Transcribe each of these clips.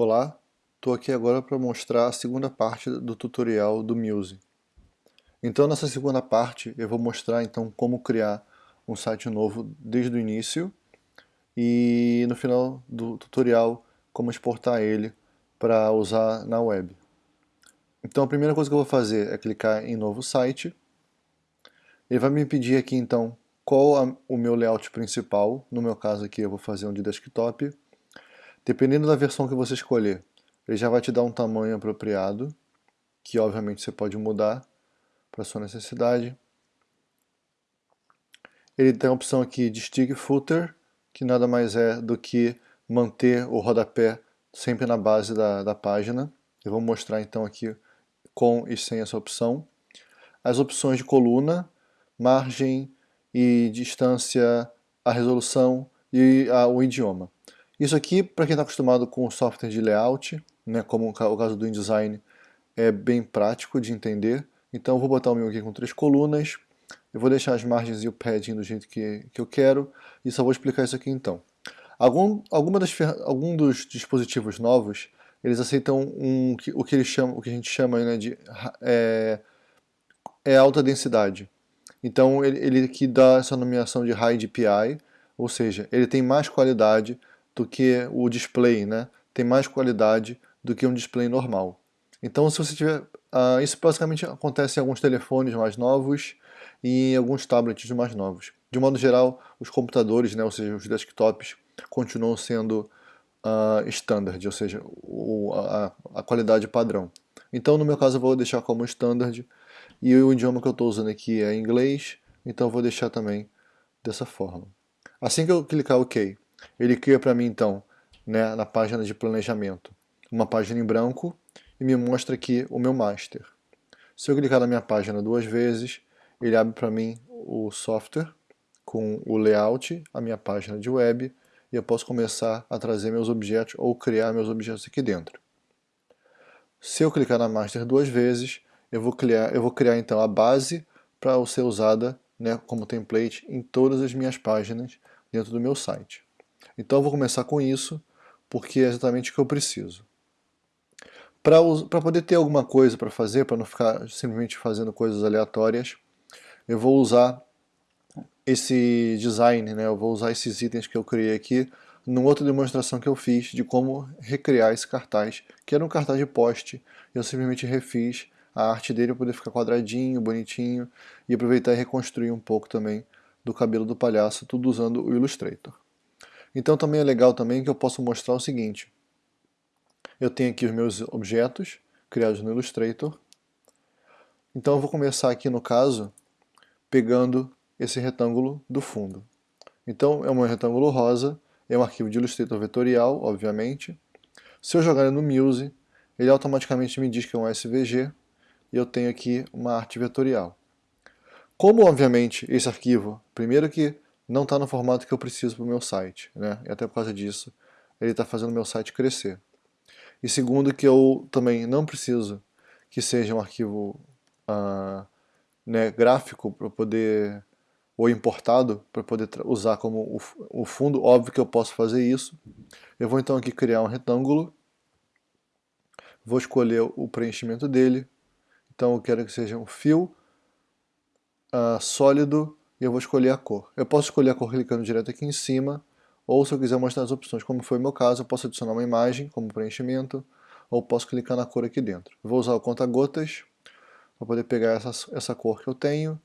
Olá, estou aqui agora para mostrar a segunda parte do tutorial do Muse. Então nessa segunda parte eu vou mostrar então como criar um site novo desde o início e no final do tutorial como exportar ele para usar na web. Então a primeira coisa que eu vou fazer é clicar em novo site. Ele vai me pedir aqui então qual o meu layout principal, no meu caso aqui eu vou fazer um de desktop Dependendo da versão que você escolher, ele já vai te dar um tamanho apropriado, que obviamente você pode mudar para sua necessidade. Ele tem a opção aqui de stick footer, que nada mais é do que manter o rodapé sempre na base da, da página. Eu vou mostrar então aqui com e sem essa opção. As opções de coluna, margem e distância, a resolução e a, o idioma. Isso aqui, para quem está acostumado com o software de layout, né, como o caso do InDesign, é bem prático de entender. Então eu vou botar o meu aqui com três colunas, eu vou deixar as margens e o padding do jeito que, que eu quero, e só vou explicar isso aqui então. Algum, alguma das, algum dos dispositivos novos, eles aceitam um, o, que eles chamam, o que a gente chama né, de é, é alta densidade. Então ele, ele aqui dá essa nomeação de High DPI, ou seja, ele tem mais qualidade do que o display, né? tem mais qualidade do que um display normal. Então se você tiver, uh, isso basicamente acontece em alguns telefones mais novos e em alguns tablets mais novos. De modo geral, os computadores, né, ou seja, os desktops, continuam sendo uh, standard, ou seja, o, a, a, qualidade padrão. Então no meu caso eu vou deixar como standard e o idioma que eu estou usando aqui é inglês, então eu vou deixar também dessa forma. Assim que eu clicar OK, ele cria para mim então, né, na página de planejamento, uma página em branco e me mostra aqui o meu master. Se eu clicar na minha página duas vezes, ele abre para mim o software com o layout, a minha página de web, e eu posso começar a trazer meus objetos ou criar meus objetos aqui dentro. Se eu clicar na master duas vezes, eu vou criar, eu vou criar então a base para ser usada né, como template em todas as minhas páginas dentro do meu site. Então eu vou começar com isso, porque é exatamente o que eu preciso. Para poder ter alguma coisa para fazer, para não ficar simplesmente fazendo coisas aleatórias, eu vou usar esse design, né? eu vou usar esses itens que eu criei aqui numa outra demonstração que eu fiz de como recriar esse cartaz, que era um cartaz de poste, eu simplesmente refiz a arte dele para poder ficar quadradinho, bonitinho, e aproveitar e reconstruir um pouco também do cabelo do palhaço, tudo usando o Illustrator. Então também é legal também que eu posso mostrar o seguinte. Eu tenho aqui os meus objetos criados no Illustrator. Então eu vou começar aqui no caso pegando esse retângulo do fundo. Então é um retângulo rosa, é um arquivo de Illustrator vetorial, obviamente. Se eu jogar no Muse, ele automaticamente me diz que é um SVG e eu tenho aqui uma arte vetorial. Como, obviamente, esse arquivo, primeiro que não está no formato que eu preciso para o meu site, né? e até por causa disso ele está fazendo o meu site crescer. E segundo que eu também não preciso que seja um arquivo uh, né, gráfico para poder ou importado para poder usar como o, o fundo, óbvio que eu posso fazer isso. Eu vou então aqui criar um retângulo, vou escolher o preenchimento dele, então eu quero que seja um fio uh, sólido e eu vou escolher a cor. Eu posso escolher a cor clicando direto aqui em cima, ou se eu quiser mostrar as opções, como foi o meu caso, eu posso adicionar uma imagem como preenchimento, ou posso clicar na cor aqui dentro. Vou usar o conta-gotas para poder pegar essa, essa cor que eu tenho,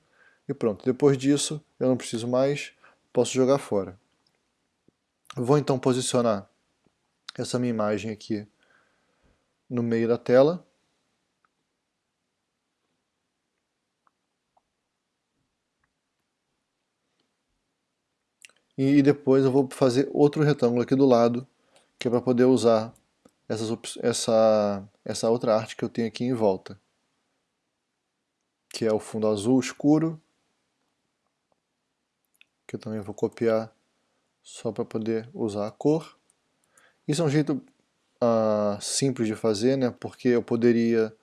e pronto. Depois disso, eu não preciso mais, posso jogar fora. vou então posicionar essa minha imagem aqui no meio da tela, e depois eu vou fazer outro retângulo aqui do lado, que é para poder usar essas, essa, essa outra arte que eu tenho aqui em volta, que é o fundo azul escuro, que eu também vou copiar só para poder usar a cor. Isso é um jeito uh, simples de fazer, né? porque eu poderia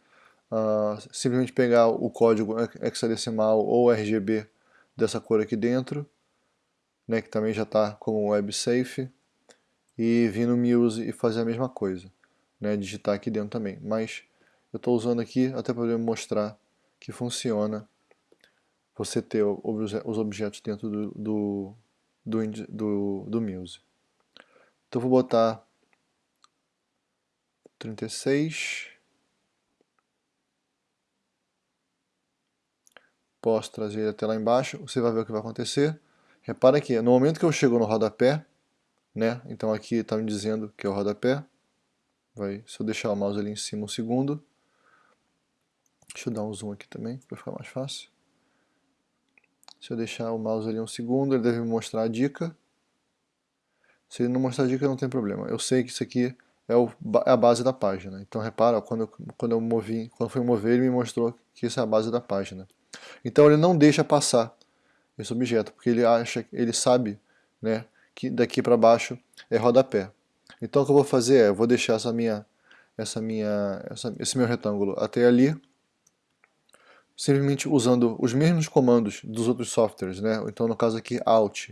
uh, simplesmente pegar o código hexadecimal ou RGB dessa cor aqui dentro, né, que também já está como WebSafe, e vir no Muse e fazer a mesma coisa. né, digitar aqui dentro também. Mas eu estou usando aqui até para mostrar que funciona você ter os objetos dentro do, do, do, do, do Muse. Então vou botar 36. Posso trazer ele até lá embaixo, você vai ver o que vai acontecer. Repara que no momento que eu chego no rodapé, né, então aqui está me dizendo que é o rodapé, vai, se eu deixar o mouse ali em cima um segundo, deixa eu dar um zoom aqui também, para ficar mais fácil. Se eu deixar o mouse ali um segundo, ele deve me mostrar a dica. Se ele não mostrar a dica, não tem problema. Eu sei que isso aqui é, o, é a base da página. Então repara, quando eu, quando eu movi, quando fui mover, ele me mostrou que isso é a base da página. Então ele não deixa passar esse objeto, porque ele acha, ele sabe, né, que daqui para baixo é rodapé. Então o que eu vou fazer é, eu vou deixar essa minha, essa minha, essa, esse meu retângulo até ali, simplesmente usando os mesmos comandos dos outros softwares, né? Então no caso aqui Alt,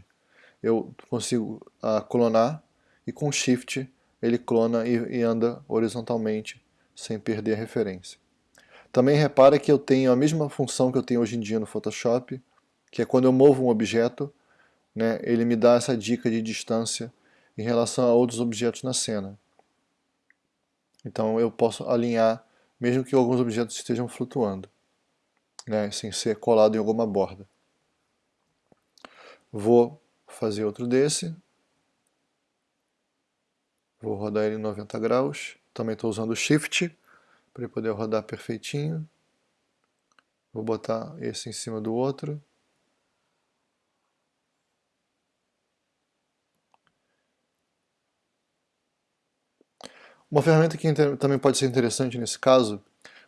eu consigo uh, clonar e com Shift ele clona e, e anda horizontalmente sem perder a referência. Também repara que eu tenho a mesma função que eu tenho hoje em dia no Photoshop, que é quando eu movo um objeto, né, ele me dá essa dica de distância em relação a outros objetos na cena. Então eu posso alinhar, mesmo que alguns objetos estejam flutuando, né, sem ser colado em alguma borda. Vou fazer outro desse. Vou rodar ele em 90 graus. Também estou usando o Shift para poder rodar perfeitinho. Vou botar esse em cima do outro. Uma ferramenta que também pode ser interessante nesse caso,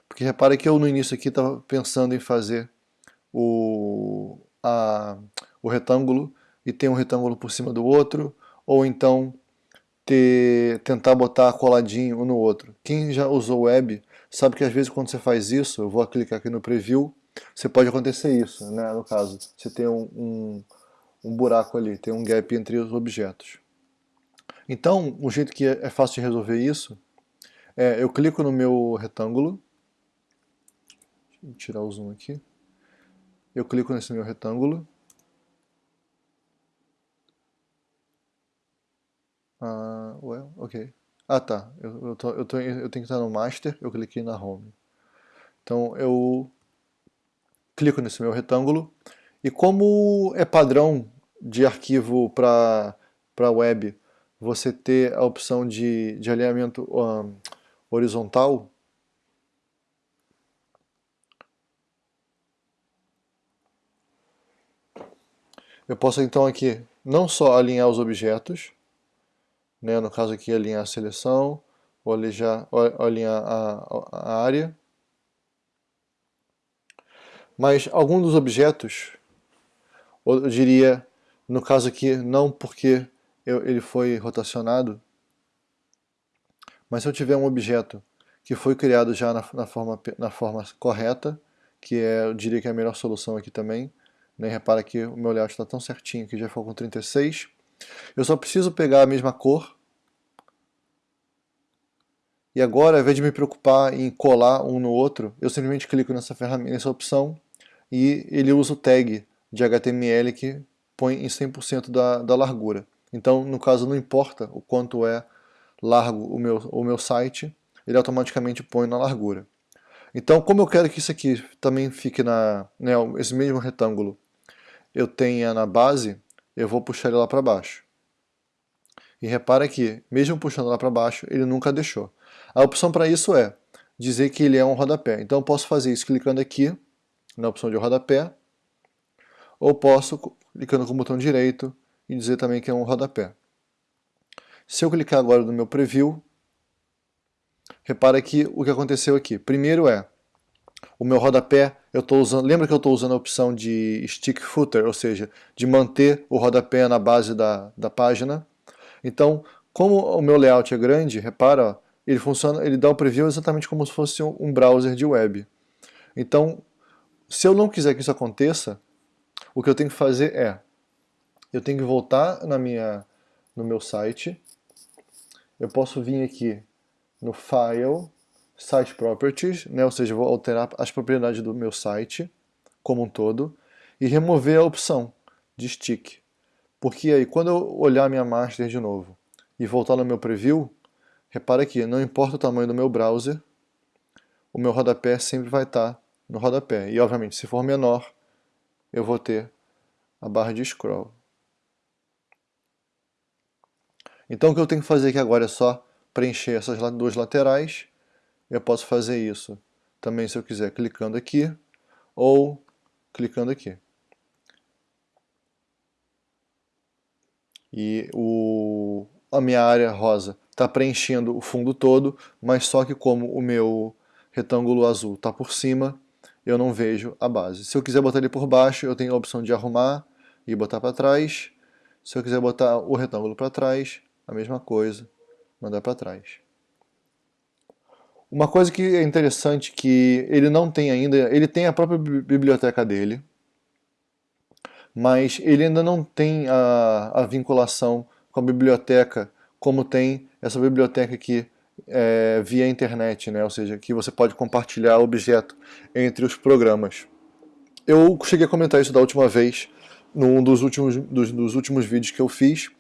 porque repare que eu no início aqui estava pensando em fazer o, a, o retângulo e ter um retângulo por cima do outro, ou então ter, tentar botar coladinho um no outro. Quem já usou web sabe que às vezes quando você faz isso, eu vou clicar aqui no preview, você pode acontecer isso, né, no caso, você tem um, um, um buraco ali, tem um gap entre os objetos. Então, o jeito que é fácil de resolver isso é eu clico no meu retângulo, deixa eu tirar o zoom aqui, eu clico nesse meu retângulo, ah, well, ok, ah tá, eu, eu, tô, eu, tô, eu tenho que estar no Master, eu cliquei na Home. Então eu clico nesse meu retângulo, e como é padrão de arquivo para web você ter a opção de, de alinhamento um, horizontal, eu posso então aqui não só alinhar os objetos, né, no caso aqui alinhar a seleção, ou alinhar, ou alinhar a, a área, mas algum dos objetos, eu diria, no caso aqui, não porque eu, ele foi rotacionado, mas se eu tiver um objeto que foi criado já na, na, forma, na forma correta, que é, eu diria que é a melhor solução aqui também, né? repara que o meu layout está tão certinho que já foi com 36, eu só preciso pegar a mesma cor, e agora, ao invés de me preocupar em colar um no outro, eu simplesmente clico nessa ferramenta, nessa opção, e ele usa o tag de HTML que põe em 100% da, da largura. Então, no caso, não importa o quanto é largo o meu, o meu site, ele automaticamente põe na largura. Então, como eu quero que isso aqui também fique na, né, esse mesmo retângulo, eu tenha na base, eu vou puxar ele lá para baixo. E repara que, mesmo puxando lá para baixo, ele nunca deixou. A opção para isso é dizer que ele é um rodapé. Então eu posso fazer isso clicando aqui, na opção de rodapé, ou posso, clicando com o botão direito, e dizer também que é um rodapé. Se eu clicar agora no meu preview, repara que o que aconteceu aqui. Primeiro é, o meu rodapé, eu estou usando, lembra que eu estou usando a opção de stick footer, ou seja, de manter o rodapé na base da, da página. Então, como o meu layout é grande, repara, ó, ele funciona, ele dá o preview exatamente como se fosse um browser de web. Então, se eu não quiser que isso aconteça, o que eu tenho que fazer é eu tenho que voltar na minha, no meu site, eu posso vir aqui no File, Site Properties, né? ou seja, vou alterar as propriedades do meu site como um todo, e remover a opção de stick. Porque aí, quando eu olhar minha master de novo e voltar no meu preview, repara que não importa o tamanho do meu browser, o meu rodapé sempre vai estar no rodapé. E, obviamente, se for menor, eu vou ter a barra de scroll. Então, o que eu tenho que fazer aqui agora é só preencher essas duas laterais. Eu posso fazer isso também, se eu quiser, clicando aqui ou clicando aqui. E o, a minha área rosa está preenchendo o fundo todo, mas só que como o meu retângulo azul está por cima, eu não vejo a base. Se eu quiser botar ele por baixo, eu tenho a opção de arrumar e botar para trás. Se eu quiser botar o retângulo para trás, a mesma coisa, mandar para trás. Uma coisa que é interessante que ele não tem ainda, ele tem a própria biblioteca dele, mas ele ainda não tem a, a vinculação com a biblioteca como tem essa biblioteca aqui é, via internet, né? ou seja, que você pode compartilhar objeto entre os programas. Eu cheguei a comentar isso da última vez, num dos últimos, dos, dos últimos vídeos que eu fiz,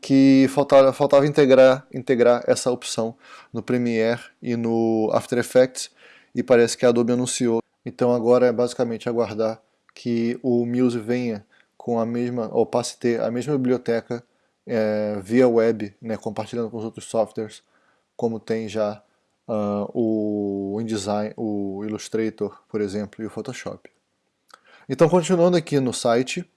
que faltava, faltava integrar, integrar essa opção no Premiere e no After Effects, e parece que a Adobe anunciou. Então agora é basicamente aguardar que o Muse venha com a mesma, ou passe a ter a mesma biblioteca é, via web, né, compartilhando com os outros softwares, como tem já uh, o InDesign, o Illustrator, por exemplo, e o Photoshop. Então, continuando aqui no site,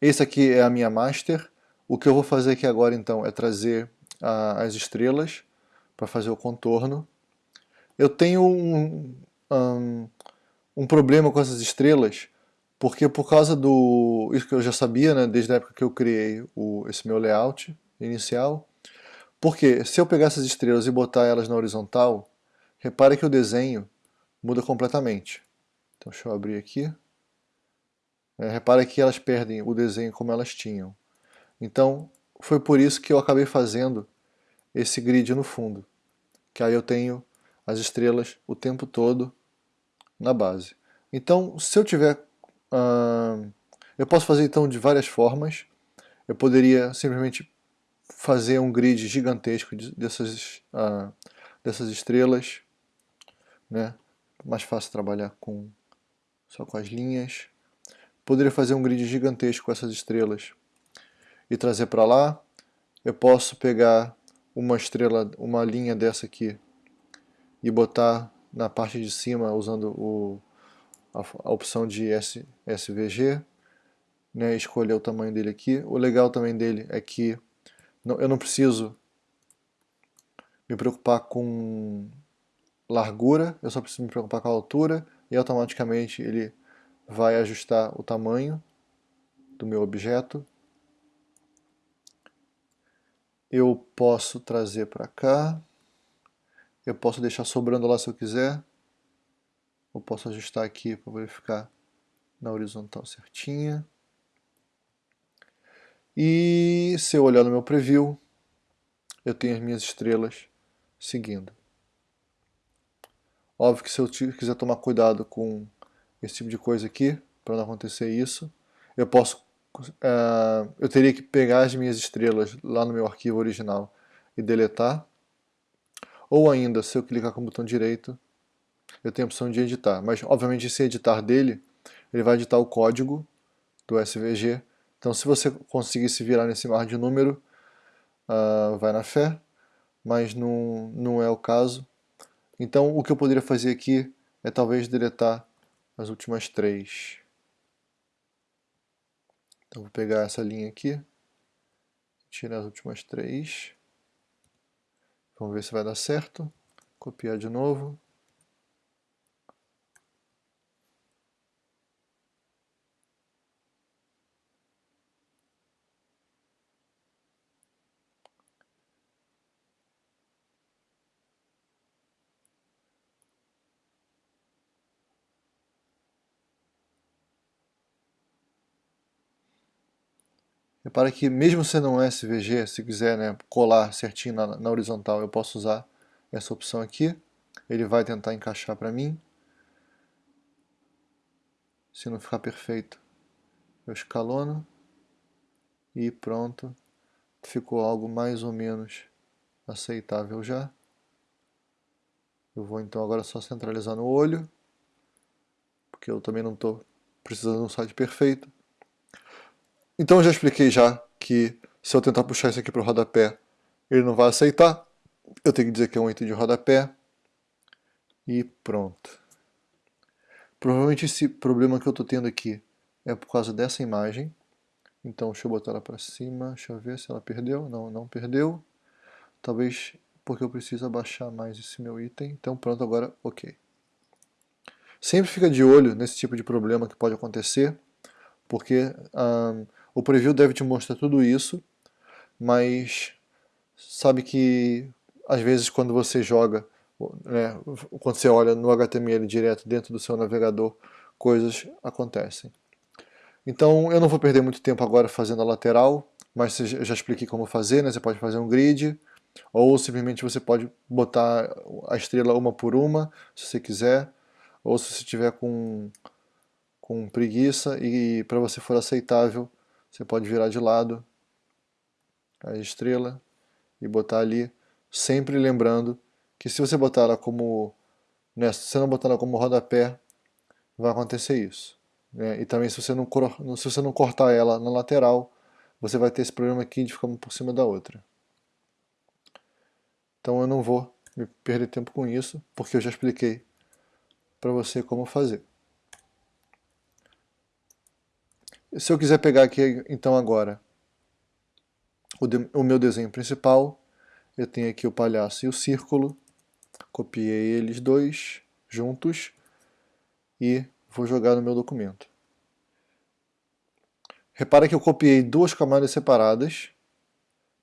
esse aqui é a minha master. O que eu vou fazer aqui agora, então, é trazer uh, as estrelas para fazer o contorno. Eu tenho um, um, um problema com essas estrelas, porque por causa do... isso que eu já sabia, né, desde a época que eu criei o, esse meu layout inicial, porque se eu pegar essas estrelas e botar elas na horizontal, repare que o desenho muda completamente. Então deixa eu abrir aqui. É, repare que elas perdem o desenho como elas tinham. Então foi por isso que eu acabei fazendo esse grid no fundo. Que aí eu tenho as estrelas o tempo todo na base. Então se eu tiver Uh, eu posso fazer então de várias formas. Eu poderia simplesmente fazer um grid gigantesco dessas, uh, dessas estrelas. Né? Mais fácil trabalhar com, só com as linhas. Poderia fazer um grid gigantesco com essas estrelas e trazer para lá. Eu posso pegar uma estrela, uma linha dessa aqui e botar na parte de cima usando o a, a opção de S, SVG, né, escolher o tamanho dele aqui. O legal também dele é que não, eu não preciso me preocupar com largura, eu só preciso me preocupar com a altura e automaticamente ele vai ajustar o tamanho do meu objeto. Eu posso trazer para cá, eu posso deixar sobrando lá se eu quiser, eu posso ajustar aqui para verificar na horizontal certinha. E se eu olhar no meu preview, eu tenho as minhas estrelas seguindo. Óbvio que se eu quiser tomar cuidado com esse tipo de coisa aqui, para não acontecer isso, eu posso, uh, eu teria que pegar as minhas estrelas lá no meu arquivo original e deletar, ou ainda, se eu clicar com o botão direito, eu tenho a opção de editar. Mas, obviamente, esse editar dele, ele vai editar o código do SVG. Então, se você conseguir se virar nesse mar de número, uh, vai na fé, mas não, não é o caso. Então, o que eu poderia fazer aqui é talvez deletar as últimas três. Então, vou pegar essa linha aqui, tirar as últimas três. Vamos ver se vai dar certo. Copiar de novo. Repara que mesmo sendo um SVG, se quiser né, colar certinho na, na, horizontal, eu posso usar essa opção aqui, ele vai tentar encaixar para mim. Se não ficar perfeito, eu escalono e pronto, ficou algo mais ou menos aceitável já. Eu vou então agora só centralizar no olho, porque eu também não estou precisando de um site perfeito. Então já expliquei já que se eu tentar puxar isso aqui para o rodapé, ele não vai aceitar. Eu tenho que dizer que é um item de rodapé. E pronto. Provavelmente esse problema que eu estou tendo aqui é por causa dessa imagem. Então deixa eu botar ela para cima, deixa eu ver se ela perdeu. Não, não perdeu. Talvez porque eu preciso abaixar mais esse meu item. Então pronto, agora ok. Sempre fica de olho nesse tipo de problema que pode acontecer, porque um, o preview deve te mostrar tudo isso, mas sabe que às vezes quando você joga, né, quando você olha no HTML direto dentro do seu navegador, coisas acontecem. Então eu não vou perder muito tempo agora fazendo a lateral, mas eu já expliquei como fazer, né? você pode fazer um grid, ou simplesmente você pode botar a estrela uma por uma, se você quiser, ou se você tiver com, com preguiça e para você for aceitável, você pode virar de lado a estrela e botar ali, sempre lembrando que se você botar ela como, né, se você não botar ela como rodapé, vai acontecer isso. Né? E também se você, não, se você não cortar ela na lateral, você vai ter esse problema aqui de ficar uma por cima da outra. Então eu não vou me perder tempo com isso, porque eu já expliquei para você como fazer. Se eu quiser pegar aqui então agora o, de, o meu desenho principal, eu tenho aqui o palhaço e o círculo, copiei eles dois juntos e vou jogar no meu documento. Repara que eu copiei duas camadas separadas,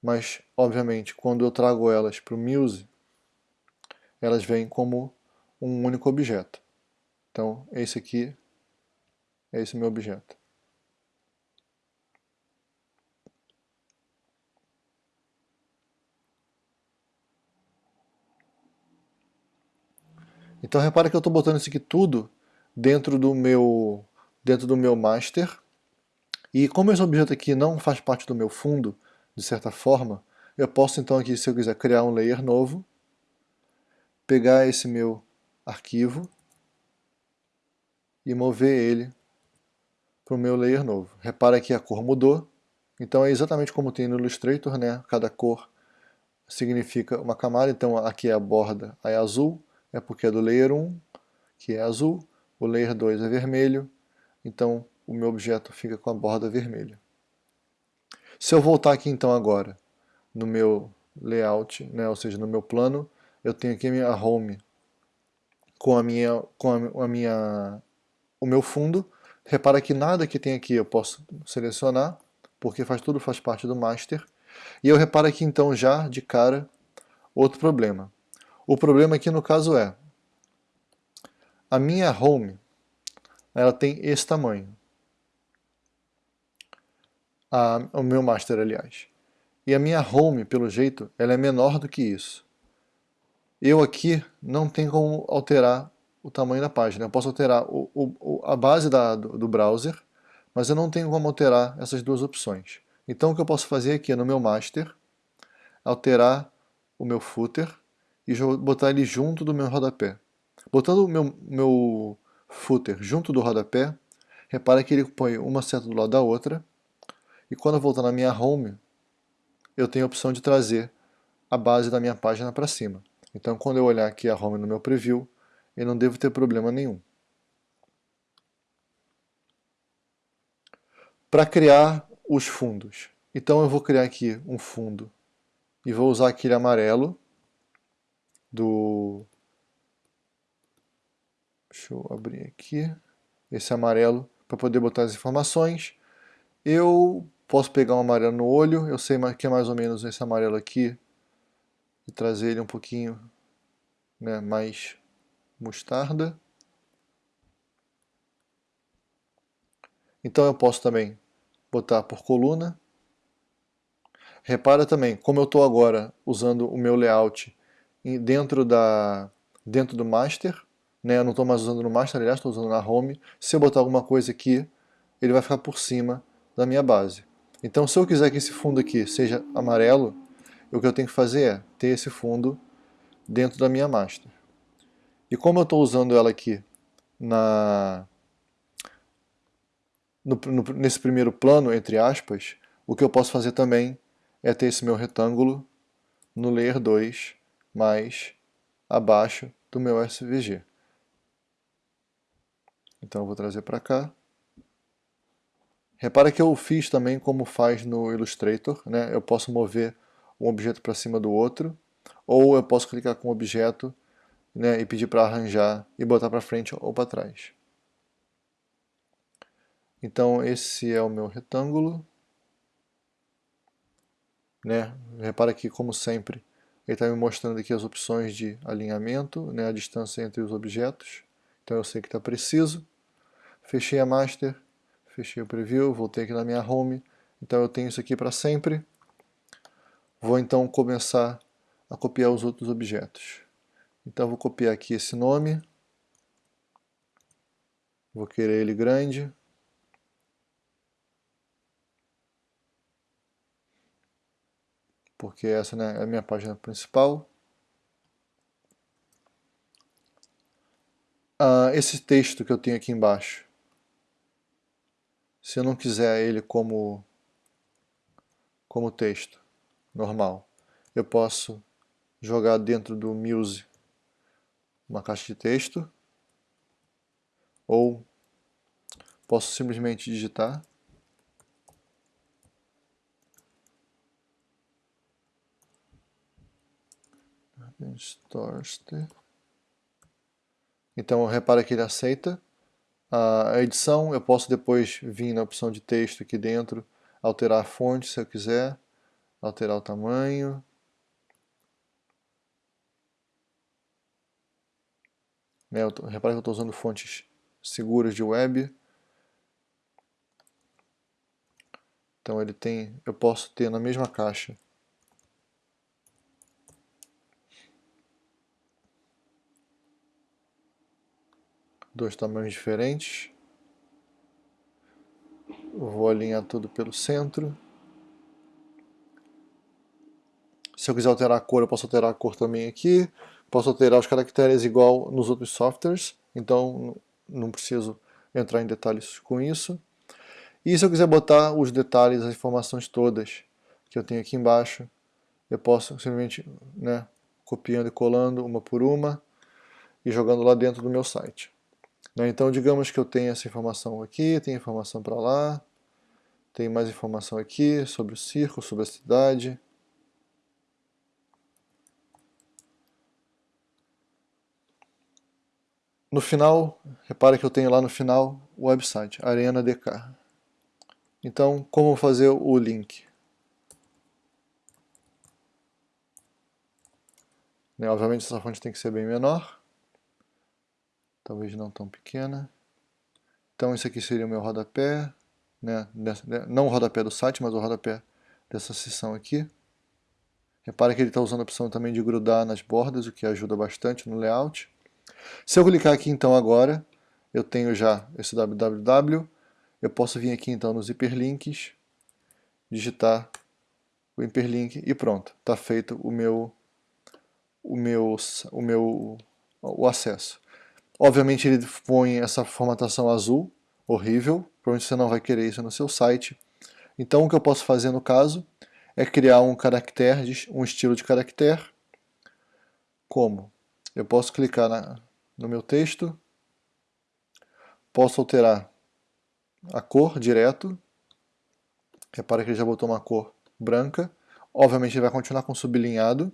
mas, obviamente, quando eu trago elas para o Muse, elas vêm como um único objeto. Então, esse aqui é esse meu objeto. Então repara que eu estou botando isso aqui tudo dentro do meu dentro do meu master. E como esse objeto aqui não faz parte do meu fundo, de certa forma, eu posso então aqui, se eu quiser, criar um layer novo, pegar esse meu arquivo e mover ele para o meu layer novo. Repara que a cor mudou, então é exatamente como tem no Illustrator, né? cada cor significa uma camada, então aqui é a borda é azul, é porque é do layer 1, que é azul, o layer 2 é vermelho, então o meu objeto fica com a borda vermelha. Se eu voltar aqui então agora no meu layout, né, ou seja, no meu plano, eu tenho aqui a minha home com a minha com a, a minha o meu fundo. Repara que nada que tem aqui eu posso selecionar, porque faz tudo faz parte do master. E eu reparo aqui então já de cara outro problema. O problema aqui no caso é a minha home ela tem esse tamanho. A, o meu master, aliás. E a minha home, pelo jeito, ela é menor do que isso. Eu aqui não tenho como alterar o tamanho da página. Eu posso alterar o, o, a base da, do, do browser, mas eu não tenho como alterar essas duas opções. Então o que eu posso fazer aqui no meu master, alterar o meu footer e botar ele junto do meu rodapé. Botando o meu, meu footer junto do rodapé, repara que ele põe uma seta do lado da outra, e quando eu voltar na minha home, eu tenho a opção de trazer a base da minha página para cima. Então quando eu olhar aqui a home no meu preview, eu não devo ter problema nenhum. Para criar os fundos. Então eu vou criar aqui um fundo e vou usar aquele amarelo do... Deixa eu abrir aqui. Esse amarelo para poder botar as informações. Eu posso pegar um amarelo no olho, eu sei que é mais ou menos esse amarelo aqui, e trazer ele um pouquinho né, mais mostarda. Então eu posso também botar por coluna. Repara também, como eu estou agora usando o meu layout dentro, da, dentro do master, né? eu não estou mais usando no master, aliás, estou usando na home. Se eu botar alguma coisa aqui, ele vai ficar por cima da minha base. Então se eu quiser que esse fundo aqui seja amarelo, o que eu tenho que fazer é ter esse fundo dentro da minha master. E como eu estou usando ela aqui na, no, no, nesse primeiro plano, entre aspas, o que eu posso fazer também é ter esse meu retângulo no layer 2 mais abaixo do meu SVG. Então eu vou trazer para cá. Repara que eu fiz também como faz no Illustrator, né? eu posso mover um objeto para cima do outro, ou eu posso clicar com o objeto né, e pedir para arranjar e botar para frente ou para trás. Então esse é o meu retângulo. Né? Repara que, como sempre, ele está me mostrando aqui as opções de alinhamento, né, a distância entre os objetos. Então eu sei que está preciso. Fechei a master, fechei o preview, voltei aqui na minha home. Então eu tenho isso aqui para sempre. Vou então começar a copiar os outros objetos. Então vou copiar aqui esse nome. Vou querer ele grande. Porque essa né, é a minha página principal. Ah, esse texto que eu tenho aqui embaixo. Se eu não quiser ele como, como texto, normal. Eu posso jogar dentro do Muse uma caixa de texto ou posso simplesmente digitar Storster. Então repara que ele aceita a edição, eu posso depois vir na opção de texto aqui dentro, alterar a fonte se eu quiser, alterar o tamanho. Né, tô, repara que eu estou usando fontes seguras de web. Então ele tem, eu posso ter na mesma caixa dois tamanhos diferentes. Vou alinhar tudo pelo centro. Se eu quiser alterar a cor, eu posso alterar a cor também aqui. Posso alterar os caracteres igual nos outros softwares, então não preciso entrar em detalhes com isso. E se eu quiser botar os detalhes, as informações todas que eu tenho aqui embaixo, eu posso simplesmente, né, copiando e colando uma por uma e jogando lá dentro do meu site. Né, então digamos que eu tenho essa informação aqui, tem informação para lá, tem mais informação aqui sobre o circo, sobre a cidade, No final, repare que eu tenho lá no final o website, Arena DK. Então, como fazer o link? Né, obviamente essa fonte tem que ser bem menor. Talvez não tão pequena. Então esse aqui seria o meu rodapé. Né, não o rodapé do site, mas o rodapé dessa seção aqui. Repare que ele está usando a opção também de grudar nas bordas, o que ajuda bastante no layout. Se eu clicar aqui então agora, eu tenho já esse www, eu posso vir aqui então nos hiperlinks, digitar o hiperlink e pronto, está feito o meu, o meu, o meu o acesso. Obviamente ele põe essa formatação azul, horrível, provavelmente você não vai querer isso no seu site. Então o que eu posso fazer no caso é criar um caractere, um estilo de caractere. Como? Eu posso clicar na, no meu texto, posso alterar a cor direto, repara que ele já botou uma cor branca, obviamente ele vai continuar com sublinhado,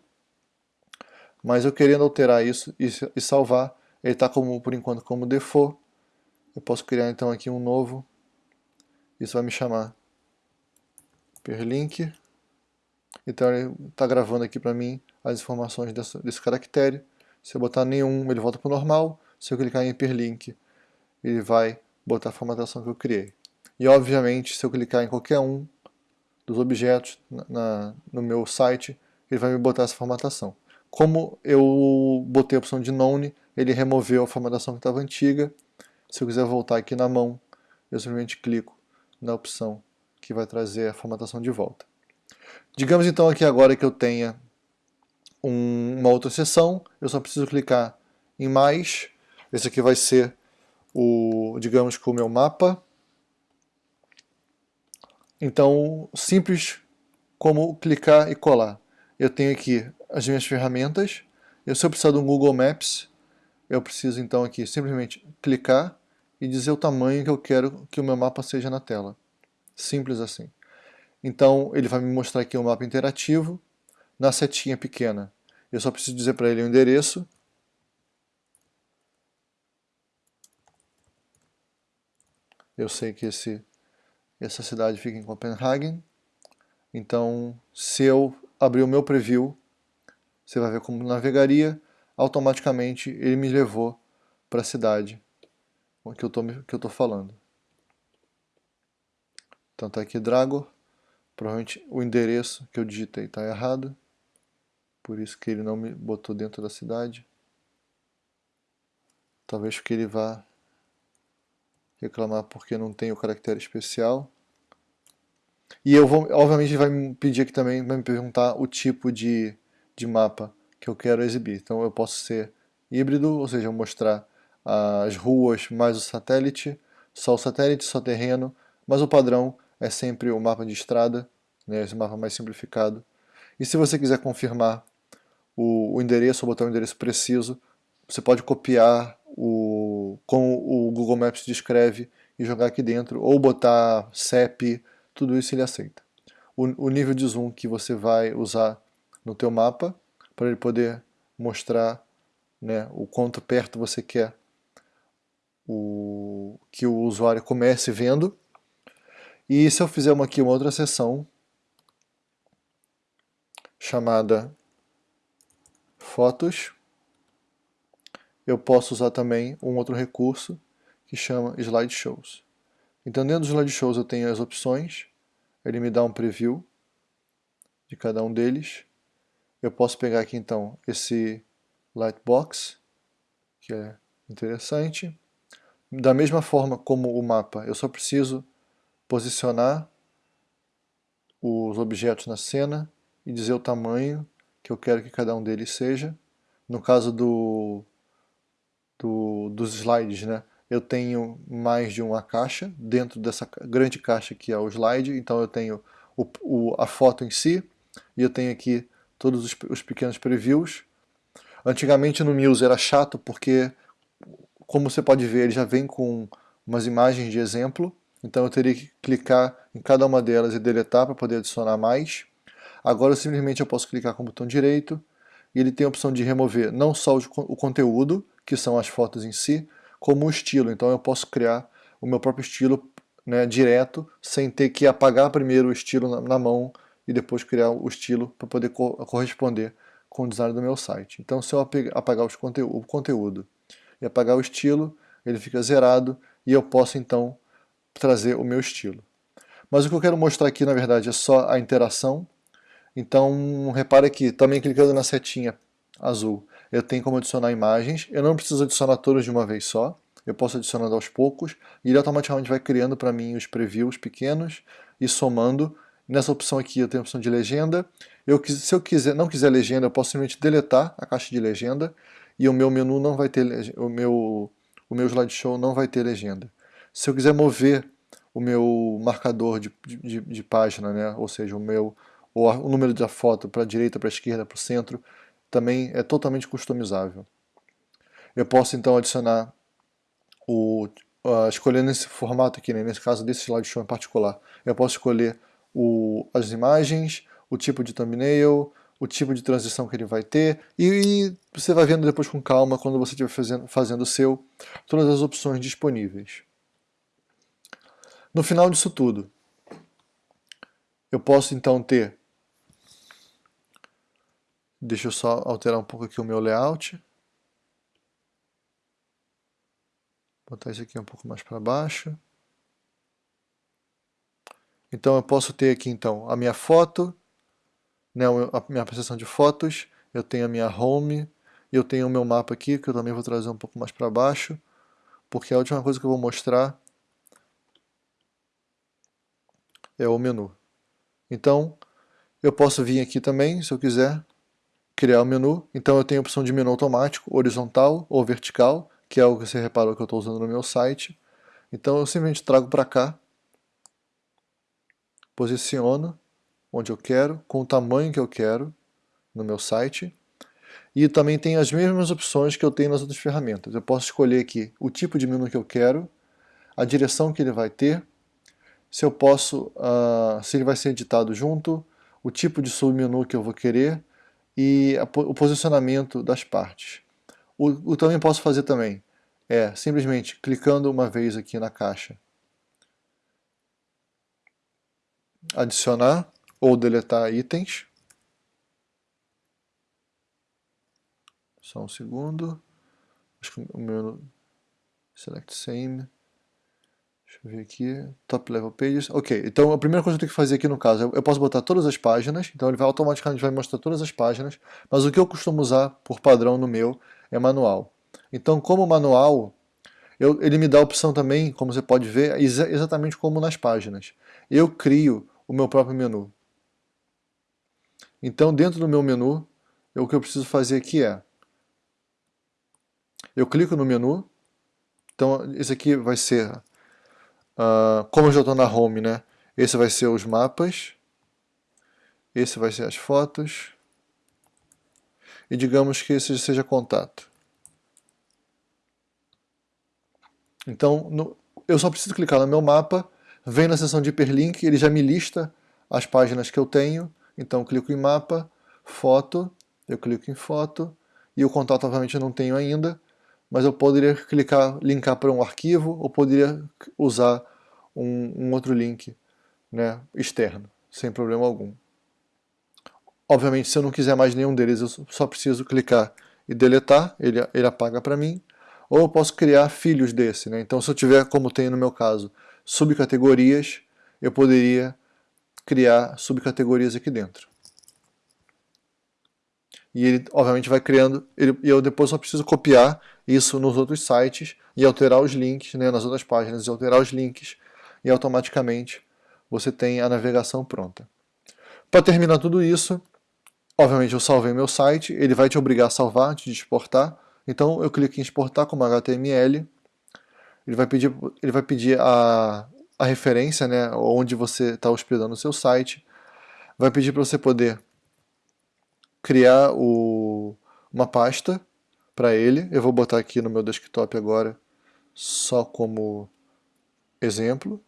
mas eu querendo alterar isso e salvar, ele está como, por enquanto como default, eu posso criar então aqui um novo, isso vai me chamar perlink, então ele está gravando aqui para mim as informações desse, desse caractere, se eu botar nenhum, ele volta para o normal. Se eu clicar em hiperlink, ele vai botar a formatação que eu criei. E obviamente, se eu clicar em qualquer um dos objetos na, no meu site, ele vai me botar essa formatação. Como eu botei a opção de None, ele removeu a formatação que estava antiga. Se eu quiser voltar aqui na mão, eu simplesmente clico na opção que vai trazer a formatação de volta. Digamos então aqui agora que eu tenha um, uma outra seção, eu só preciso clicar em mais, esse aqui vai ser o, digamos o meu mapa. Então, simples como clicar e colar. Eu tenho aqui as minhas ferramentas, e se eu precisar um Google Maps, eu preciso então aqui simplesmente clicar e dizer o tamanho que eu quero que o meu mapa seja na tela. Simples assim. Então ele vai me mostrar aqui um mapa interativo na setinha pequena. Eu só preciso dizer para ele o endereço. Eu sei que esse, essa cidade fica em Copenhagen. Então, se eu abrir o meu preview, você vai ver como navegaria, automaticamente ele me levou para a cidade que eu tô, que eu tô falando. Então tá aqui Drago, provavelmente o endereço que eu digitei está errado, por isso que ele não me botou dentro da cidade. Talvez que ele vá reclamar porque não tem o caractere especial. E eu vou, obviamente vai me pedir aqui também, vai me perguntar o tipo de, de mapa que eu quero exibir. Então eu posso ser híbrido, ou seja, mostrar as ruas mais o satélite, só o satélite, só terreno, mas o padrão é sempre o mapa de estrada, né, esse mapa mais simplificado. E se você quiser confirmar o, o endereço, ou botar o endereço preciso, você pode copiar o, como o Google Maps descreve e jogar aqui dentro, ou botar CEP, tudo isso ele aceita. O, o nível de zoom que você vai usar no teu mapa, para ele poder mostrar né, o quanto perto você quer o, que o usuário comece vendo. E se eu fizer uma, aqui uma outra seção chamada fotos, eu posso usar também um outro recurso que chama slideshows. Então dentro dos slideshows eu tenho as opções, ele me dá um preview de cada um deles. Eu posso pegar aqui então esse lightbox, que é interessante, da mesma forma como o mapa, eu só preciso posicionar os objetos na cena e dizer o tamanho que eu quero que cada um deles seja. No caso do, do, dos slides, né, eu tenho mais de uma caixa. Dentro dessa grande caixa que é o slide, então eu tenho o, o, a foto em si, e eu tenho aqui todos os, os pequenos previews. Antigamente no Muse era chato porque como você pode ver, ele já vem com umas imagens de exemplo, então eu teria que clicar em cada uma delas e deletar para poder adicionar mais. Agora simplesmente eu posso clicar com o botão direito e ele tem a opção de remover não só o conteúdo, que são as fotos em si, como o estilo. Então eu posso criar o meu próprio estilo né, direto, sem ter que apagar primeiro o estilo na, na mão e depois criar o estilo para poder co corresponder com o design do meu site. Então se eu apagar conte o conteúdo e apagar o estilo, ele fica zerado e eu posso então trazer o meu estilo. Mas o que eu quero mostrar aqui na verdade é só a interação, então repare que também clicando na setinha azul eu tenho como adicionar imagens, eu não preciso adicionar todas de uma vez só, eu posso adicionando aos poucos e ele automaticamente vai criando para mim os previews pequenos e somando. Nessa opção aqui eu tenho a opção de legenda, eu, se eu quiser, não quiser legenda eu posso simplesmente deletar a caixa de legenda e o meu menu não vai ter, o meu, o meu slideshow não vai ter legenda. Se eu quiser mover o meu marcador de, de, de página, né, ou seja, o meu o, o número da foto para a direita, para a esquerda, para o centro, também é totalmente customizável. Eu posso então adicionar, o, uh, escolhendo esse formato aqui, né, nesse caso desse slideshow em particular, eu posso escolher o, as imagens, o tipo de thumbnail, o tipo de transição que ele vai ter e, você vai vendo depois com calma quando você estiver fazendo, fazendo o seu, todas as opções disponíveis. No final disso tudo, eu posso então ter, deixa eu só alterar um pouco aqui o meu layout, botar isso aqui um pouco mais para baixo. Então eu posso ter aqui então a minha foto, né, a minha apresentação de fotos, eu tenho a minha home, eu tenho o meu mapa aqui, que eu também vou trazer um pouco mais para baixo, porque a última coisa que eu vou mostrar é o menu. Então, eu posso vir aqui também, se eu quiser, criar o menu. Então eu tenho a opção de menu automático, horizontal ou vertical, que é o que você reparou que eu estou usando no meu site. Então eu simplesmente trago para cá, posiciono onde eu quero, com o tamanho que eu quero no meu site. E também tem as mesmas opções que eu tenho nas outras ferramentas. Eu posso escolher aqui o tipo de menu que eu quero, a direção que ele vai ter, se eu posso, uh, se ele vai ser editado junto, o tipo de submenu que eu vou querer e a, o posicionamento das partes. O, o também posso fazer também é simplesmente clicando uma vez aqui na caixa, adicionar ou deletar itens. Só um segundo. Acho que o meu select same. Deixa eu ver aqui, top level pages. Ok, então a primeira coisa que eu tenho que fazer aqui no caso, eu posso botar todas as páginas, então ele vai automaticamente vai mostrar todas as páginas, mas o que eu costumo usar por padrão no meu é manual. Então como manual, eu, ele me dá a opção também, como você pode ver, exa exatamente como nas páginas. Eu crio o meu próprio menu. Então dentro do meu menu, eu, o que eu preciso fazer aqui é, eu clico no menu, então esse aqui vai ser Uh, como eu já estou na home, né? Esse vai ser os mapas. Esse vai ser as fotos. E digamos que esse seja contato. Então, no, eu só preciso clicar no meu mapa, vem na seção de hiperlink, ele já me lista as páginas que eu tenho. Então, clico em mapa, foto, eu clico em foto, e o contato obviamente eu não tenho ainda mas eu poderia clicar, linkar para um arquivo, ou poderia usar um, um outro link né, externo, sem problema algum. Obviamente, se eu não quiser mais nenhum deles, eu só preciso clicar e deletar, ele, ele apaga para mim. Ou eu posso criar filhos desse. Né? Então, se eu tiver, como tem no meu caso, subcategorias, eu poderia criar subcategorias aqui dentro. E ele obviamente vai criando, ele, e eu depois só preciso copiar isso nos outros sites e alterar os links né, nas outras páginas, e alterar os links e automaticamente você tem a navegação pronta. Para terminar tudo isso, obviamente eu salvei meu site, ele vai te obrigar a salvar antes de exportar, então eu clico em exportar como HTML, ele vai pedir, ele vai pedir a, a referência, né, onde você está hospedando o seu site, vai pedir para você poder criar o, uma pasta para ele. Eu vou botar aqui no meu desktop agora só como exemplo.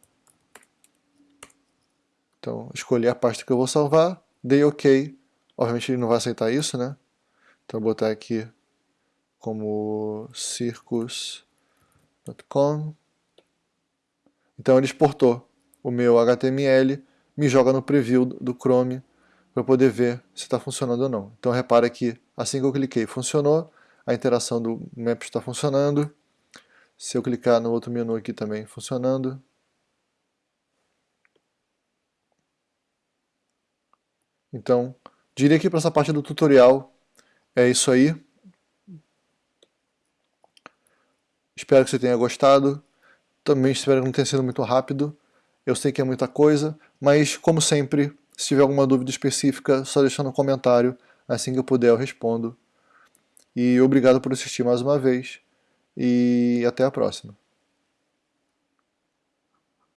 Então, escolhi a pasta que eu vou salvar, dei OK. Obviamente ele não vai aceitar isso, né? Então, vou botar aqui como circus.com. Então, ele exportou o meu HTML, me joga no preview do Chrome para poder ver se está funcionando ou não. Então repara que assim que eu cliquei funcionou, a interação do Maps está funcionando. Se eu clicar no outro menu aqui também funcionando. Então, diria que para essa parte do tutorial é isso aí. Espero que você tenha gostado. Também espero que não tenha sido muito rápido. Eu sei que é muita coisa, mas como sempre, se tiver alguma dúvida específica, só deixa no comentário. Assim que eu puder eu respondo. E obrigado por assistir mais uma vez. E até a próxima.